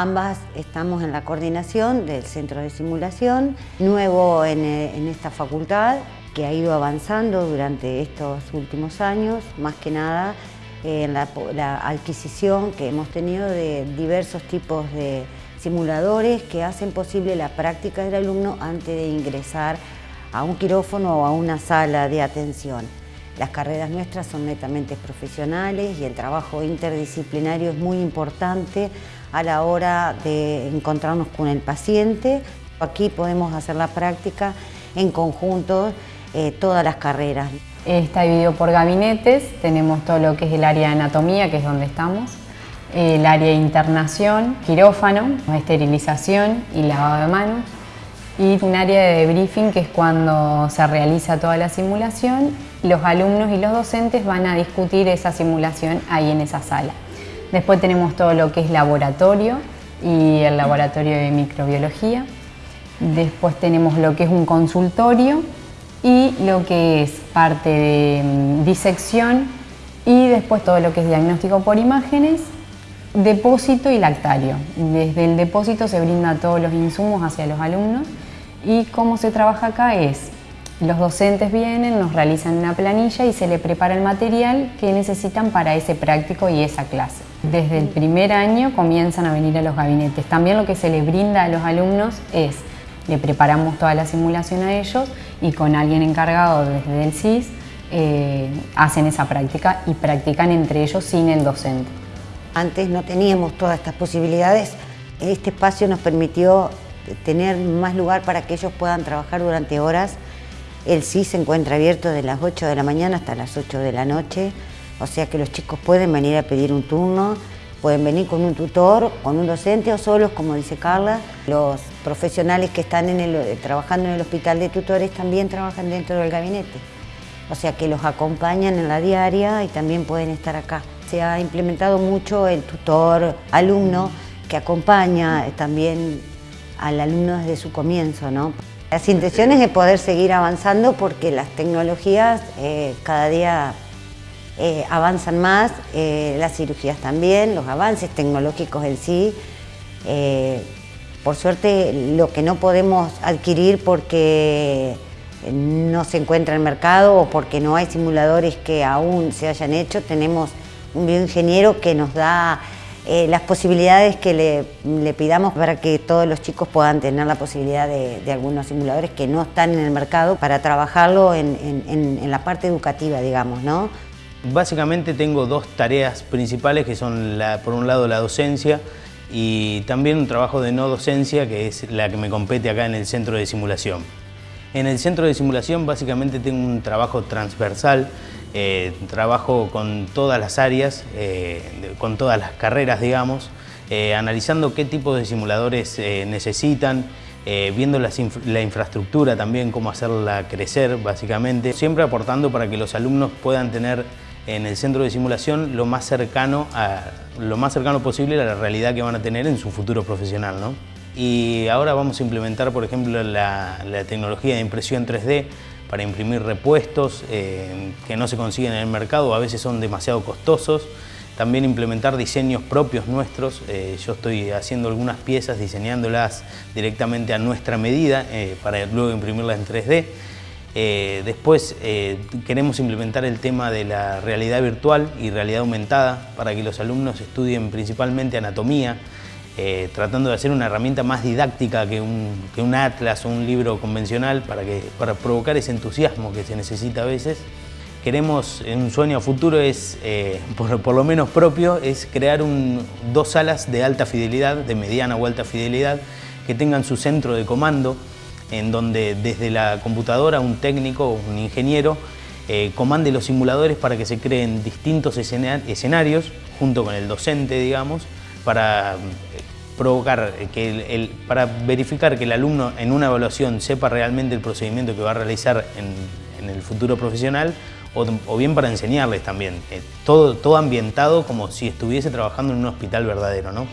Ambas estamos en la coordinación del centro de simulación, nuevo en, en esta facultad, que ha ido avanzando durante estos últimos años, más que nada en la, adquisición que hemos tenido de diversos tipos de simuladores que hacen posible la práctica del alumno antes de ingresar a un quirófano o a una sala de atención. Las carreras nuestras son netamente profesionales y el trabajo interdisciplinario es muy importante a la hora de encontrarnos con el paciente. Aquí podemos hacer la práctica en conjunto eh, todas las carreras. Está dividido por gabinetes, tenemos todo lo que es el área de anatomía, que es donde estamos, el área de internación, quirófano, esterilización y lavado de manos, y un área de debriefing que es cuando se realiza toda la simulación, los alumnos y los docentes van a discutir esa simulación ahí en esa sala. Después tenemos todo lo que es laboratorio y el laboratorio de microbiología. Después tenemos lo que es un consultorio y lo que es parte de mm, disección y después todo lo que es diagnóstico por imágenes, depósito y lactario. Desde el depósito se brinda todos los insumos hacia los alumnos y cómo se trabaja acá es, los docentes vienen, nos realizan una planilla y se le prepara el material que necesitan para ese práctico y esa clase. Desde el primer año comienzan a venir a los gabinetes. También lo que se le brinda a los alumnos es le preparamos toda la simulación a ellos y con alguien encargado desde el CIS eh, hacen esa práctica y practican entre ellos sin el docente. Antes no teníamos todas estas posibilidades, este espacio nos permitió tener más lugar para que ellos puedan trabajar durante horas. El CIS se encuentra abierto de las 8 de la mañana hasta las 8 de la noche, o sea que los chicos pueden venir a pedir un turno, Pueden venir con un tutor, con un docente o solos, como dice Carla. Los profesionales que están trabajando en el hospital de tutores también trabajan dentro del gabinete. O sea que los acompañan en la diaria y también pueden estar acá. Se ha implementado mucho el tutor alumno que acompaña también al alumno desde su comienzo. ¿no? Las intenciones de poder seguir avanzando porque las tecnologías eh, cada día eh, avanzan más, eh, las cirugías también, los avances tecnológicos en sí. Por suerte lo que no podemos adquirir porque no se encuentra en el mercado o porque no hay simuladores que aún se hayan hecho, tenemos un bioingeniero que nos da las posibilidades que le, pidamos para que todos los chicos puedan tener la posibilidad de, algunos simuladores que no están en el mercado para trabajarlo en, en la parte educativa, digamos, ¿no? Básicamente tengo dos tareas principales que son por un lado la docencia y también un trabajo de no docencia que es la que me compete acá en el centro de simulación. En el centro de simulación básicamente tengo un trabajo transversal, eh, trabajo con todas las áreas, eh, con todas las carreras digamos, eh, analizando qué tipo de simuladores necesitan, viendo la infraestructura también, cómo hacerla crecer básicamente, siempre aportando para que los alumnos puedan tener en el centro de simulación lo más cercano, a, lo más cercano posible a la realidad que van a tener en su futuro profesional. ¿no? Y ahora vamos a implementar, por ejemplo, la, tecnología de impresión 3D para imprimir repuestos eh, que no se consiguen en el mercado, a veces son demasiado costosos. También implementar diseños propios nuestros. Eh, yo estoy haciendo algunas piezas, diseñándolas directamente a nuestra medida eh, para luego imprimirlas en 3D. Eh, después queremos implementar el tema de la realidad virtual y realidad aumentada para que los alumnos estudien principalmente anatomía, eh, tratando de hacer una herramienta más didáctica que un, atlas o un libro convencional para, que, para provocar ese entusiasmo que se necesita a veces. Queremos, un sueño futuro es, por, lo menos propio, es crear dos salas de alta fidelidad, de mediana o alta fidelidad, que tengan su centro de comando, en donde desde la computadora un técnico o un ingeniero eh, comande los simuladores para que se creen distintos escenarios junto con el docente, digamos, para eh, provocar, eh, que el, para verificar que el alumno en una evaluación sepa realmente el procedimiento que va a realizar en, el futuro profesional o, bien para enseñarles también. todo, todo ambientado como si estuviese trabajando en un hospital verdadero. ¿no?